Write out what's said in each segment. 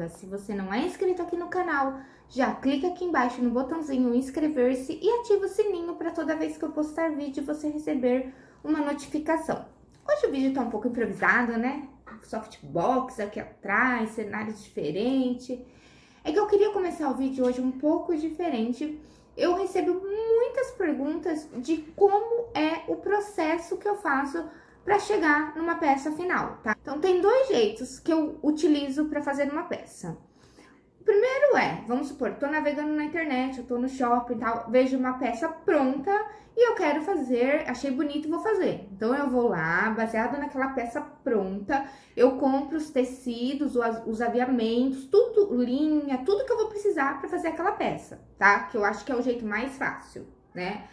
Moda. Se você não é inscrito aqui no canal, já clica aqui embaixo no botãozinho inscrever-se e ativa o sininho para toda vez que eu postar vídeo você receber uma notificação. Hoje o vídeo tá um pouco improvisado, né? Softbox aqui atrás, cenário diferente. É que eu queria começar o vídeo hoje um pouco diferente. Eu recebo muitas perguntas de como é o processo que eu faço para chegar numa peça final, tá? Então, tem dois jeitos que eu utilizo para fazer uma peça. O primeiro é, vamos supor, tô navegando na internet, eu tô no shopping e tal, vejo uma peça pronta e eu quero fazer, achei bonito vou fazer. Então, eu vou lá, baseado naquela peça pronta, eu compro os tecidos, os, os aviamentos, tudo, linha, tudo que eu vou precisar para fazer aquela peça, tá? Que eu acho que é o jeito mais fácil, né?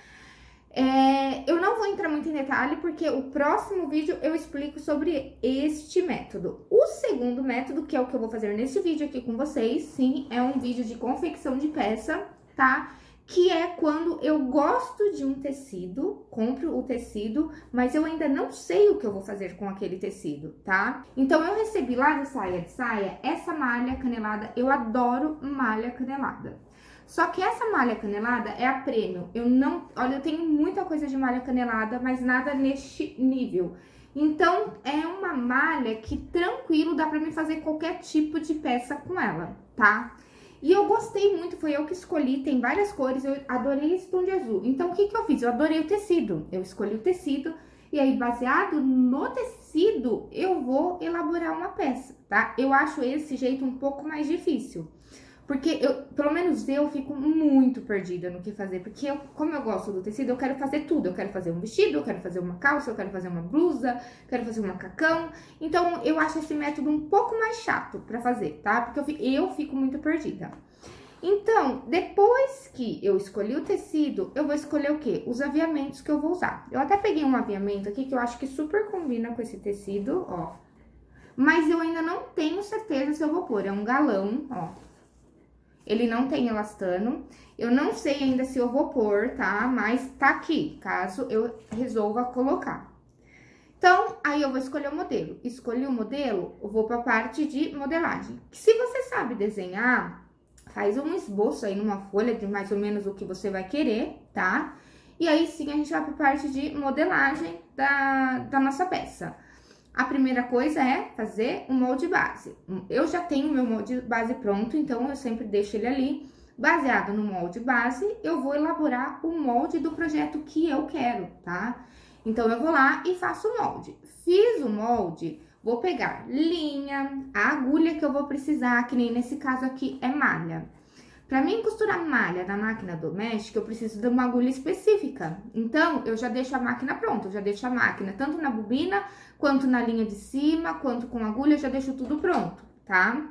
É, eu não vou entrar muito em detalhe, porque o próximo vídeo eu explico sobre este método. O segundo método, que é o que eu vou fazer nesse vídeo aqui com vocês, sim, é um vídeo de confecção de peça, tá? Que é quando eu gosto de um tecido, compro o tecido, mas eu ainda não sei o que eu vou fazer com aquele tecido, tá? Então, eu recebi lá do Saia de Saia essa malha canelada, eu adoro malha canelada. Só que essa malha canelada é a prêmio. Eu não... Olha, eu tenho muita coisa de malha canelada, mas nada neste nível. Então, é uma malha que tranquilo dá pra mim fazer qualquer tipo de peça com ela, tá? E eu gostei muito, foi eu que escolhi, tem várias cores, eu adorei esse tom de azul. Então, o que que eu fiz? Eu adorei o tecido, eu escolhi o tecido, e aí, baseado no tecido, eu vou elaborar uma peça, tá? Eu acho esse jeito um pouco mais difícil. Porque eu, pelo menos eu fico muito perdida no que fazer. Porque eu, como eu gosto do tecido, eu quero fazer tudo. Eu quero fazer um vestido, eu quero fazer uma calça, eu quero fazer uma blusa, quero fazer um macacão. Então, eu acho esse método um pouco mais chato pra fazer, tá? Porque eu fico, eu fico muito perdida. Então, depois que eu escolhi o tecido, eu vou escolher o quê? Os aviamentos que eu vou usar. Eu até peguei um aviamento aqui que eu acho que super combina com esse tecido, ó. Mas eu ainda não tenho certeza se eu vou pôr. É um galão, ó ele não tem elastano. Eu não sei ainda se eu vou pôr, tá? Mas tá aqui, caso eu resolva colocar. Então, aí eu vou escolher o modelo. Escolhi o modelo, eu vou pra parte de modelagem. Se você sabe desenhar, faz um esboço aí numa folha de mais ou menos o que você vai querer, tá? E aí sim a gente vai pra parte de modelagem da, da nossa peça. A primeira coisa é fazer o molde base. Eu já tenho meu molde base pronto, então eu sempre deixo ele ali. Baseado no molde base, eu vou elaborar o molde do projeto que eu quero, tá? Então, eu vou lá e faço o molde. Fiz o molde, vou pegar linha, a agulha que eu vou precisar, que nem nesse caso aqui é malha. Para mim costurar malha na máquina doméstica, eu preciso de uma agulha específica. Então, eu já deixo a máquina pronta, eu já deixo a máquina tanto na bobina, quanto na linha de cima, quanto com agulha, eu já deixo tudo pronto, tá?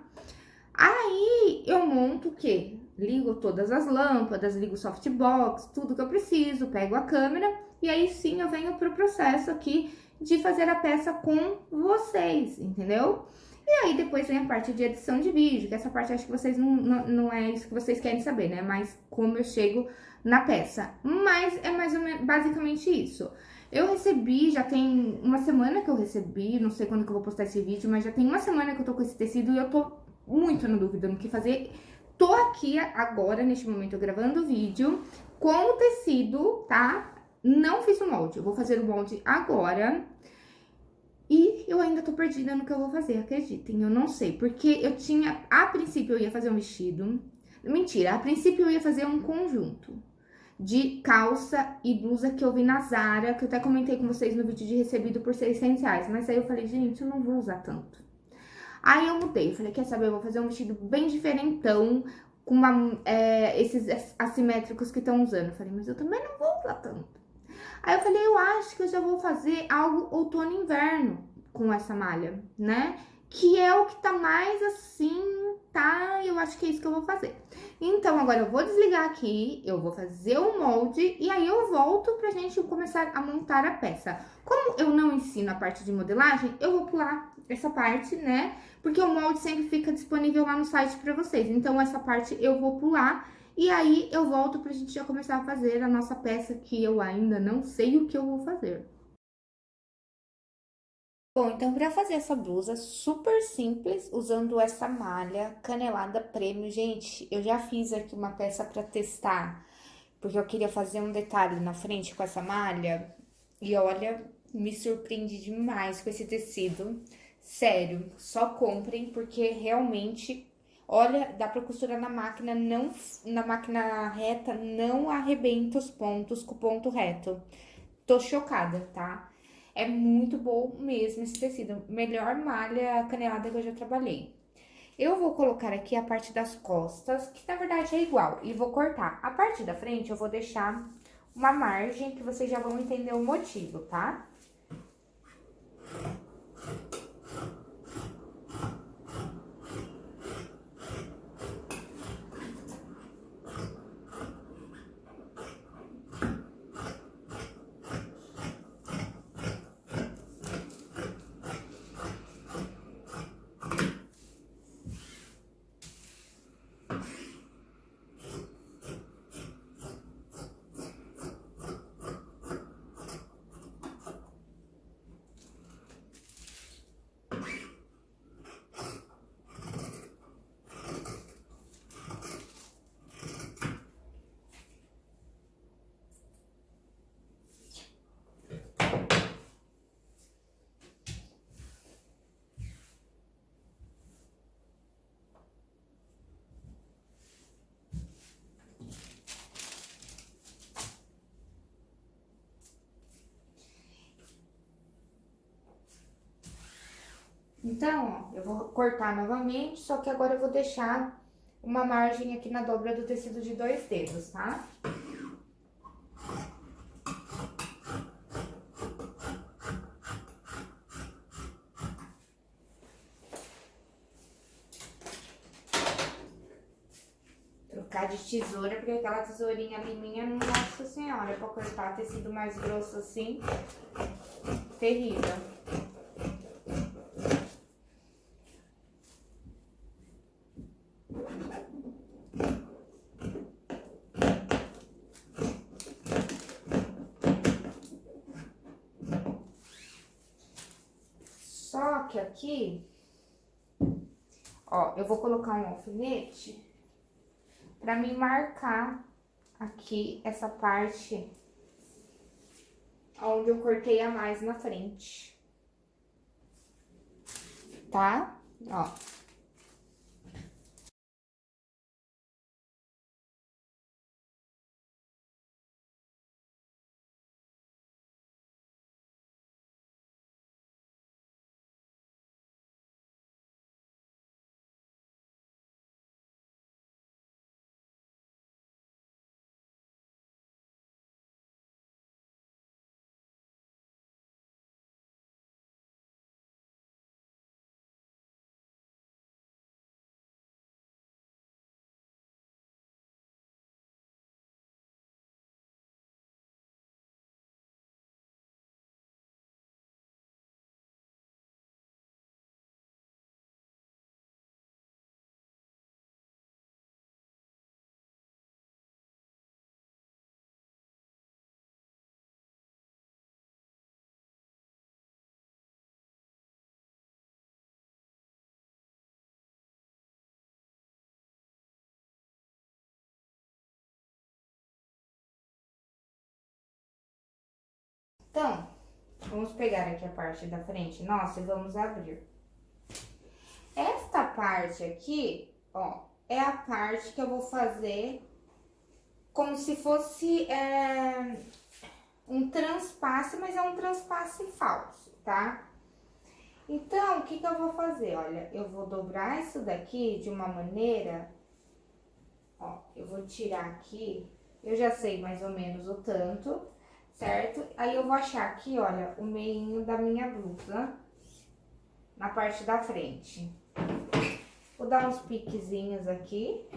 Aí, eu monto o quê? Ligo todas as lâmpadas, ligo o softbox, tudo que eu preciso, pego a câmera e aí sim eu venho pro processo aqui de fazer a peça com vocês, entendeu? E aí depois vem a parte de edição de vídeo, que essa parte acho que vocês não, não, não é isso que vocês querem saber, né? Mas como eu chego na peça. Mas é mais ou menos basicamente isso. Eu recebi, já tem uma semana que eu recebi, não sei quando que eu vou postar esse vídeo, mas já tem uma semana que eu tô com esse tecido e eu tô muito na dúvida no que fazer. Tô aqui agora, neste momento, gravando o vídeo com o tecido, tá? Não fiz o molde, eu vou fazer o molde agora. E eu ainda tô perdida no que eu vou fazer, acreditem, eu não sei. Porque eu tinha, a princípio eu ia fazer um vestido. Mentira, a princípio eu ia fazer um conjunto de calça e blusa que eu vi na Zara, que eu até comentei com vocês no vídeo de recebido por 600 reais. Mas aí eu falei, gente, eu não vou usar tanto. Aí eu mudei, falei, quer saber, eu vou fazer um vestido bem diferentão, com uma, é, esses assimétricos que estão usando. Eu falei, mas eu também não vou usar tanto. Aí eu falei, eu acho que eu já vou fazer algo outono e inverno com essa malha, né? Que é o que tá mais assim, tá? Eu acho que é isso que eu vou fazer. Então, agora eu vou desligar aqui, eu vou fazer o molde e aí eu volto pra gente começar a montar a peça. Como eu não ensino a parte de modelagem, eu vou pular essa parte, né? Porque o molde sempre fica disponível lá no site pra vocês. Então, essa parte eu vou pular e aí, eu volto pra gente já começar a fazer a nossa peça que eu ainda não sei o que eu vou fazer. Bom, então para fazer essa blusa super simples, usando essa malha canelada prêmio, gente, eu já fiz aqui uma peça para testar, porque eu queria fazer um detalhe na frente com essa malha, e olha, me surpreende demais com esse tecido. Sério, só comprem, porque realmente, olha, dá pra costurar na máquina, não, na máquina reta, não arrebenta os pontos com o ponto reto. Tô chocada, tá? É muito bom mesmo esse tecido. Melhor malha canelada que eu já trabalhei. Eu vou colocar aqui a parte das costas, que na verdade é igual, e vou cortar. A parte da frente eu vou deixar uma margem que vocês já vão entender o motivo, tá? Então, ó, eu vou cortar novamente, só que agora eu vou deixar uma margem aqui na dobra do tecido de dois dedos, tá? Trocar de tesoura, porque aquela tesourinha ali minha, nossa senhora, pra cortar tecido mais grosso assim, terrível. que aqui, ó, eu vou colocar um alfinete pra me marcar aqui essa parte onde eu cortei a mais na frente. Tá? Ó. Então, vamos pegar aqui a parte da frente nossa e vamos abrir. Esta parte aqui, ó, é a parte que eu vou fazer como se fosse é, um transpasse, mas é um transpasse falso, tá? Então, o que que eu vou fazer? Olha, eu vou dobrar isso daqui de uma maneira, ó, eu vou tirar aqui, eu já sei mais ou menos o tanto, certo? Aí eu vou achar aqui, olha, o meio da minha blusa, na parte da frente. Vou dar uns piquezinhos aqui,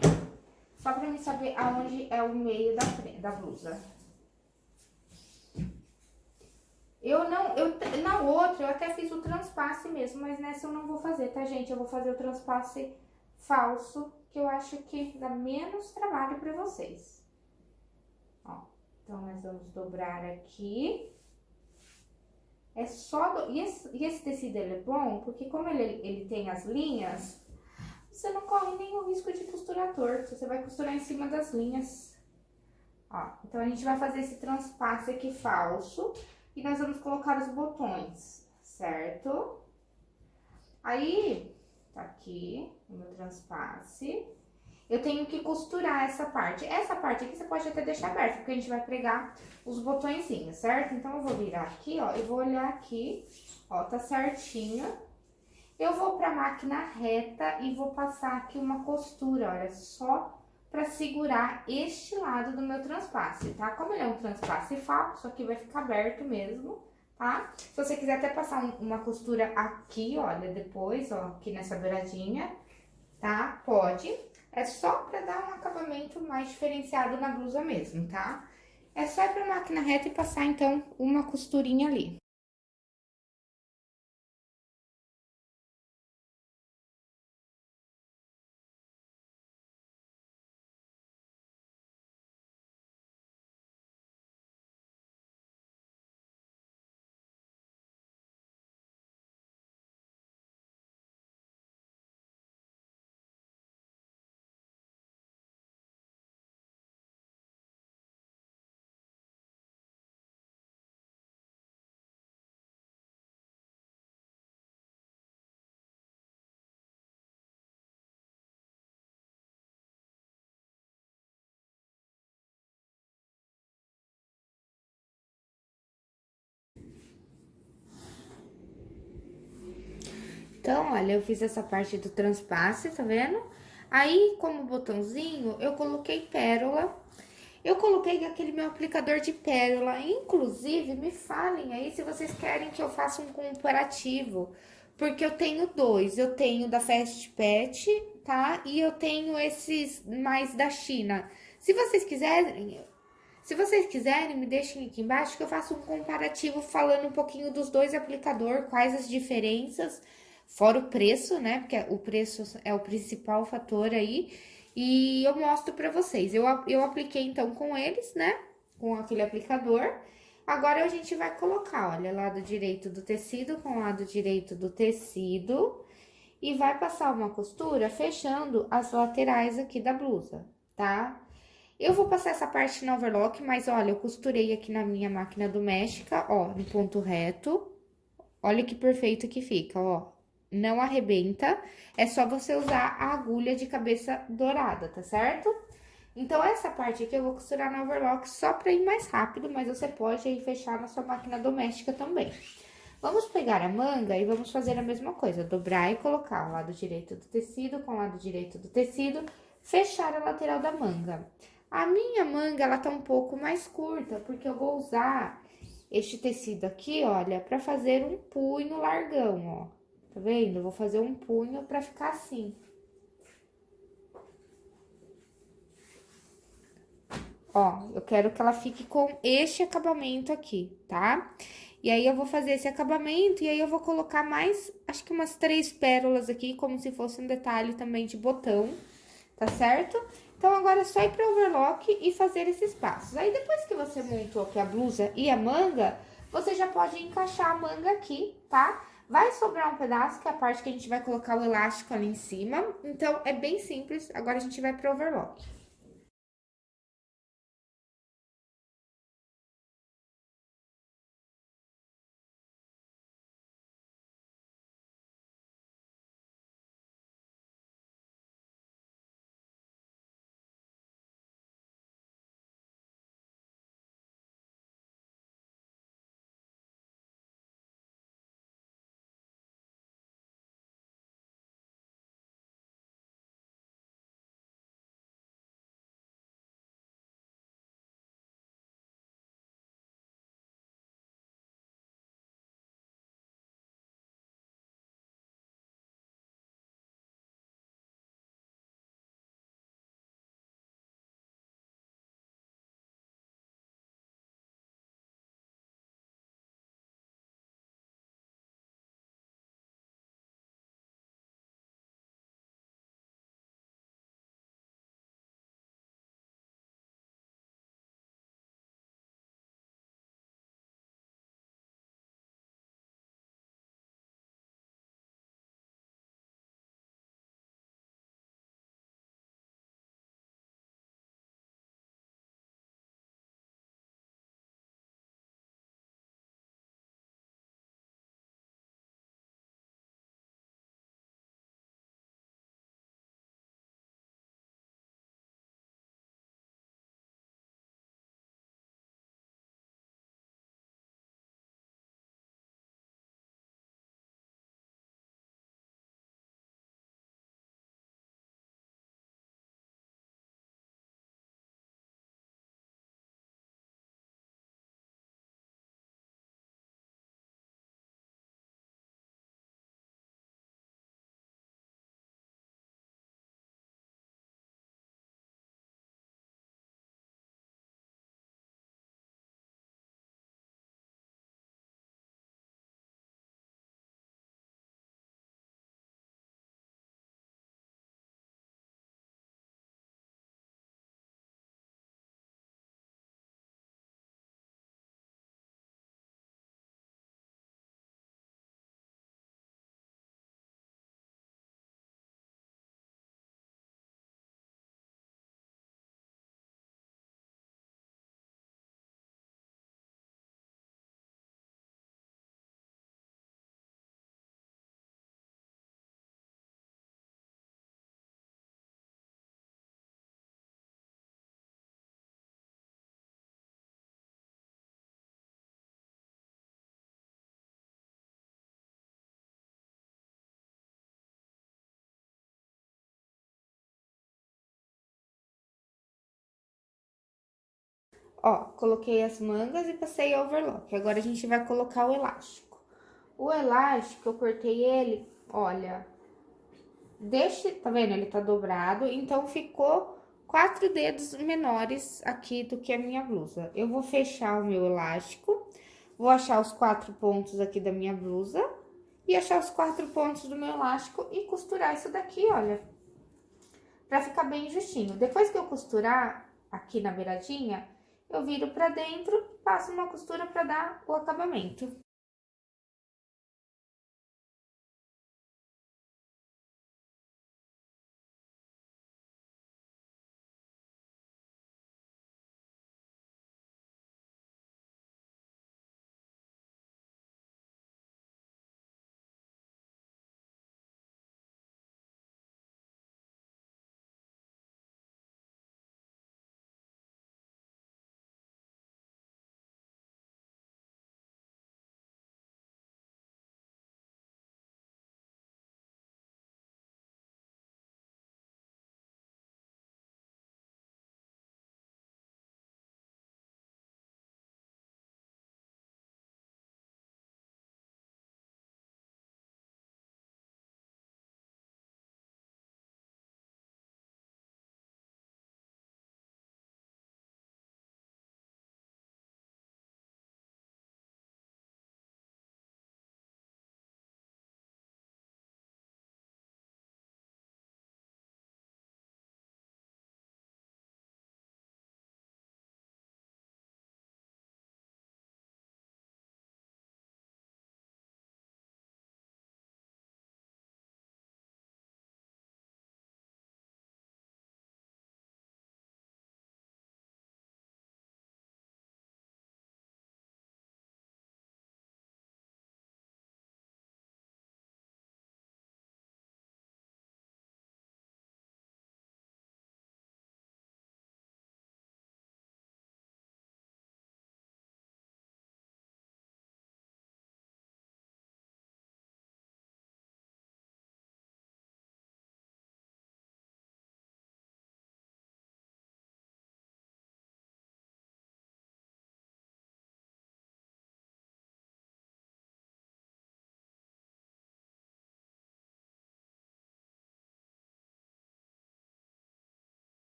só pra mim saber aonde é o meio da, da blusa. Eu não, eu, na outra, eu até fiz o transpasse mesmo, mas nessa eu não vou fazer, tá, gente? Eu vou fazer o transpasse falso, que eu acho que dá menos trabalho pra vocês. Então, nós vamos dobrar aqui. é só... Do... E, esse, e esse tecido, ele é bom porque como ele, ele tem as linhas, você não corre nenhum risco de costurar torto. Você vai costurar em cima das linhas. Ó, então, a gente vai fazer esse transpasse aqui falso e nós vamos colocar os botões, certo? Aí, tá aqui o meu transpasse. Eu tenho que costurar essa parte. Essa parte aqui você pode até deixar aberta, porque a gente vai pregar os botõezinhos, certo? Então, eu vou virar aqui, ó, eu vou olhar aqui, ó, tá certinho. Eu vou pra máquina reta e vou passar aqui uma costura, olha, só pra segurar este lado do meu transpasse, tá? Como ele é um transpasse falso, aqui vai ficar aberto mesmo, tá? Se você quiser até passar um, uma costura aqui, olha, depois, ó, aqui nessa beiradinha, tá? Pode. É só pra dar um acabamento mais diferenciado na blusa mesmo, tá? É só ir pra máquina reta e passar, então, uma costurinha ali. Então, olha, eu fiz essa parte do transpasse, tá vendo? Aí, como botãozinho, eu coloquei pérola. Eu coloquei aquele meu aplicador de pérola. Inclusive, me falem aí se vocês querem que eu faça um comparativo. Porque eu tenho dois. Eu tenho da Fast Pet, tá? E eu tenho esses mais da China. Se vocês quiserem, se vocês quiserem, me deixem aqui embaixo que eu faço um comparativo falando um pouquinho dos dois aplicadores, quais as diferenças Fora o preço, né? Porque o preço é o principal fator aí. E eu mostro pra vocês. Eu, eu apliquei, então, com eles, né? Com aquele aplicador. Agora, a gente vai colocar, olha, lado direito do tecido com lado direito do tecido. E vai passar uma costura fechando as laterais aqui da blusa, tá? Eu vou passar essa parte no overlock, mas olha, eu costurei aqui na minha máquina doméstica, ó, no ponto reto. Olha que perfeito que fica, ó não arrebenta, é só você usar a agulha de cabeça dourada, tá certo? Então, essa parte aqui eu vou costurar no overlock só pra ir mais rápido, mas você pode aí fechar na sua máquina doméstica também. Vamos pegar a manga e vamos fazer a mesma coisa, dobrar e colocar o lado direito do tecido com o lado direito do tecido, fechar a lateral da manga. A minha manga, ela tá um pouco mais curta, porque eu vou usar este tecido aqui, olha, pra fazer um punho largão, ó. Tá vendo? Eu vou fazer um punho pra ficar assim. Ó, eu quero que ela fique com este acabamento aqui, tá? E aí, eu vou fazer esse acabamento, e aí eu vou colocar mais, acho que umas três pérolas aqui, como se fosse um detalhe também de botão, tá certo? Então, agora é só ir pro overlock e fazer esses passos. Aí, depois que você montou aqui a blusa e a manga, você já pode encaixar a manga aqui, tá? Vai sobrar um pedaço, que é a parte que a gente vai colocar o elástico ali em cima. Então, é bem simples. Agora, a gente vai pro overlock. Ó, coloquei as mangas e passei overlock. Agora a gente vai colocar o elástico. O elástico, eu cortei ele, olha, deixe, tá vendo? Ele tá dobrado, então ficou quatro dedos menores aqui do que a minha blusa. Eu vou fechar o meu elástico, vou achar os quatro pontos aqui da minha blusa e achar os quatro pontos do meu elástico e costurar isso daqui, olha, pra ficar bem justinho. Depois que eu costurar aqui na beiradinha, eu viro pra dentro passo uma costura pra dar o acabamento.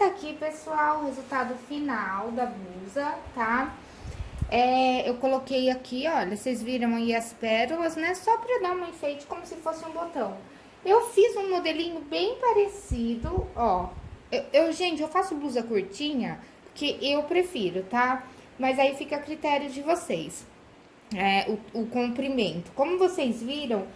Tá aqui, pessoal, o resultado final da blusa, tá? É, eu coloquei aqui, olha, vocês viram aí as pérolas, né? Só pra dar um enfeite como se fosse um botão. Eu fiz um modelinho bem parecido, ó. Eu, eu gente, eu faço blusa curtinha, que eu prefiro, tá? Mas aí fica a critério de vocês. É, o, o comprimento. Como vocês viram,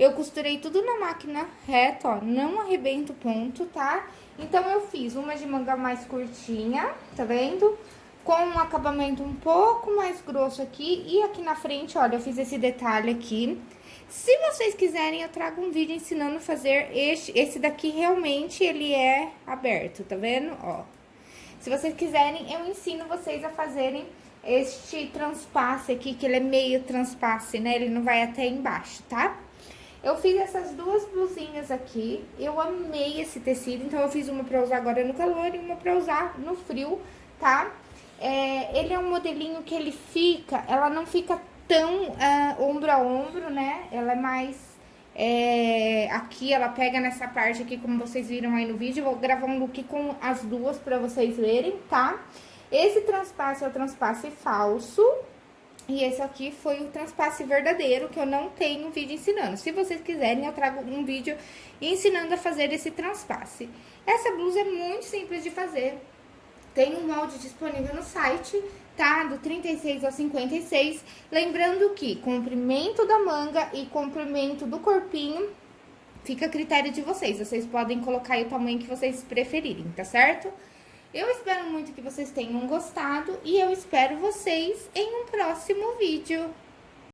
eu costurei tudo na máquina reta, ó, não arrebento ponto, tá? Então, eu fiz uma de manga mais curtinha, tá vendo? Com um acabamento um pouco mais grosso aqui. E aqui na frente, olha, eu fiz esse detalhe aqui. Se vocês quiserem, eu trago um vídeo ensinando a fazer este. Esse daqui realmente ele é aberto, tá vendo? Ó. Se vocês quiserem, eu ensino vocês a fazerem este transpasse aqui, que ele é meio transpasse, né? Ele não vai até embaixo, tá? Eu fiz essas duas blusinhas aqui, eu amei esse tecido, então eu fiz uma pra usar agora no calor e uma pra usar no frio, tá? É, ele é um modelinho que ele fica, ela não fica tão uh, ombro a ombro, né? Ela é mais... É, aqui, ela pega nessa parte aqui, como vocês viram aí no vídeo. Eu vou gravar um look com as duas pra vocês verem, tá? Esse transpasse é o transpasse falso, e esse aqui foi o transpasse verdadeiro, que eu não tenho vídeo ensinando. Se vocês quiserem, eu trago um vídeo ensinando a fazer esse transpasse. Essa blusa é muito simples de fazer. Tem um molde disponível no site, tá? Do 36 ao 56. Lembrando que comprimento da manga e comprimento do corpinho fica a critério de vocês. Vocês podem colocar o tamanho que vocês preferirem, tá certo? Eu espero muito que vocês tenham gostado e eu espero vocês em um próximo vídeo.